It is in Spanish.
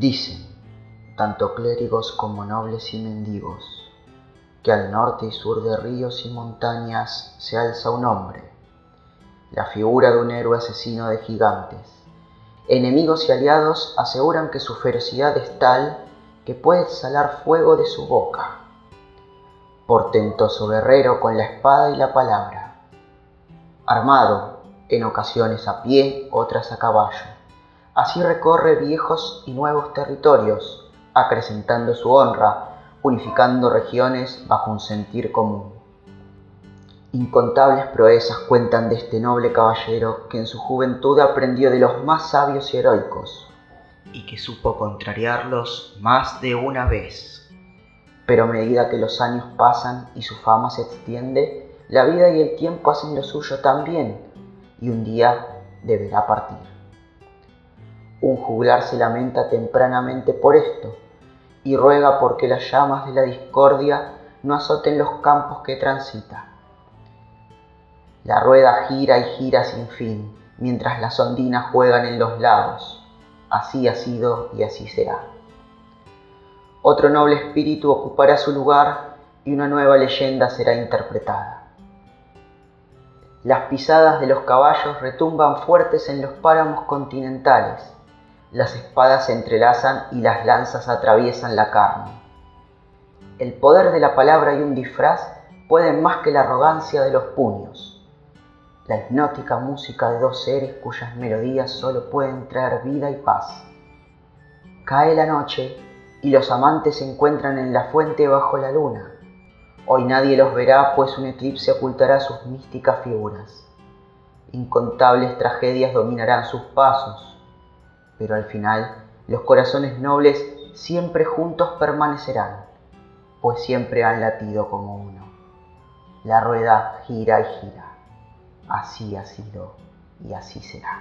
Dicen, tanto clérigos como nobles y mendigos, que al norte y sur de ríos y montañas se alza un hombre, la figura de un héroe asesino de gigantes. Enemigos y aliados aseguran que su ferocidad es tal que puede salar fuego de su boca. Portentoso guerrero con la espada y la palabra, armado, en ocasiones a pie, otras a caballo. Así recorre viejos y nuevos territorios, acrecentando su honra, unificando regiones bajo un sentir común. Incontables proezas cuentan de este noble caballero que en su juventud aprendió de los más sabios y heroicos, y que supo contrariarlos más de una vez. Pero a medida que los años pasan y su fama se extiende, la vida y el tiempo hacen lo suyo también, y un día deberá partir. Un juglar se lamenta tempranamente por esto, y ruega porque las llamas de la discordia no azoten los campos que transita. La rueda gira y gira sin fin, mientras las ondinas juegan en los lagos. Así ha sido y así será. Otro noble espíritu ocupará su lugar y una nueva leyenda será interpretada. Las pisadas de los caballos retumban fuertes en los páramos continentales las espadas se entrelazan y las lanzas atraviesan la carne. El poder de la palabra y un disfraz pueden más que la arrogancia de los puños. La hipnótica música de dos seres cuyas melodías solo pueden traer vida y paz. Cae la noche y los amantes se encuentran en la fuente bajo la luna. Hoy nadie los verá, pues un eclipse ocultará sus místicas figuras. Incontables tragedias dominarán sus pasos pero al final los corazones nobles siempre juntos permanecerán, pues siempre han latido como uno. La rueda gira y gira, así ha sido y así será.